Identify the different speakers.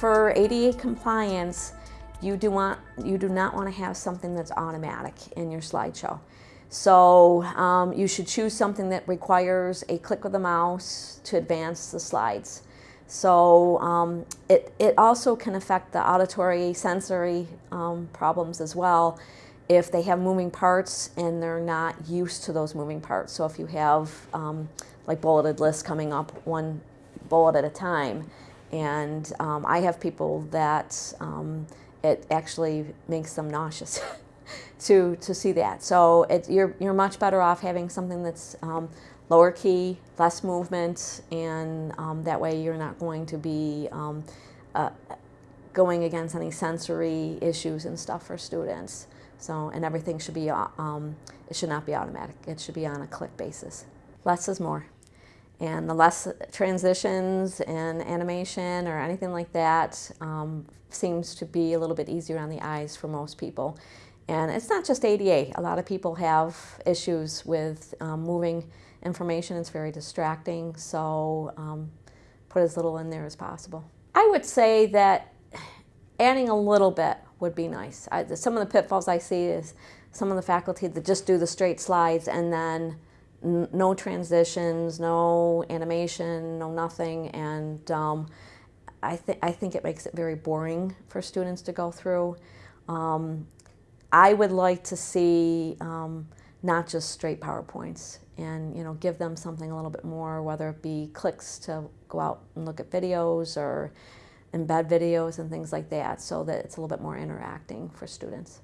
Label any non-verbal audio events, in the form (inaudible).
Speaker 1: For ADA compliance, you do, want, you do not want to have something that's automatic in your slideshow. So um, you should choose something that requires a click of the mouse to advance the slides. So um, it, it also can affect the auditory sensory um, problems as well if they have moving parts and they're not used to those moving parts. So if you have um, like bulleted lists coming up one bullet at a time, and um, I have people that um, it actually makes them nauseous (laughs) to, to see that. So it, you're, you're much better off having something that's um, lower key, less movement, and um, that way you're not going to be um, uh, going against any sensory issues and stuff for students. So, and everything should be, uh, um, it should not be automatic. It should be on a click basis. Less is more. And the less transitions and animation or anything like that um, seems to be a little bit easier on the eyes for most people. And it's not just ADA. A lot of people have issues with um, moving information. It's very distracting, so um, put as little in there as possible. I would say that adding a little bit would be nice. I, some of the pitfalls I see is some of the faculty that just do the straight slides and then no transitions, no animation, no nothing, and um, I, th I think it makes it very boring for students to go through. Um, I would like to see um, not just straight PowerPoints and you know give them something a little bit more, whether it be clicks to go out and look at videos or embed videos and things like that so that it's a little bit more interacting for students.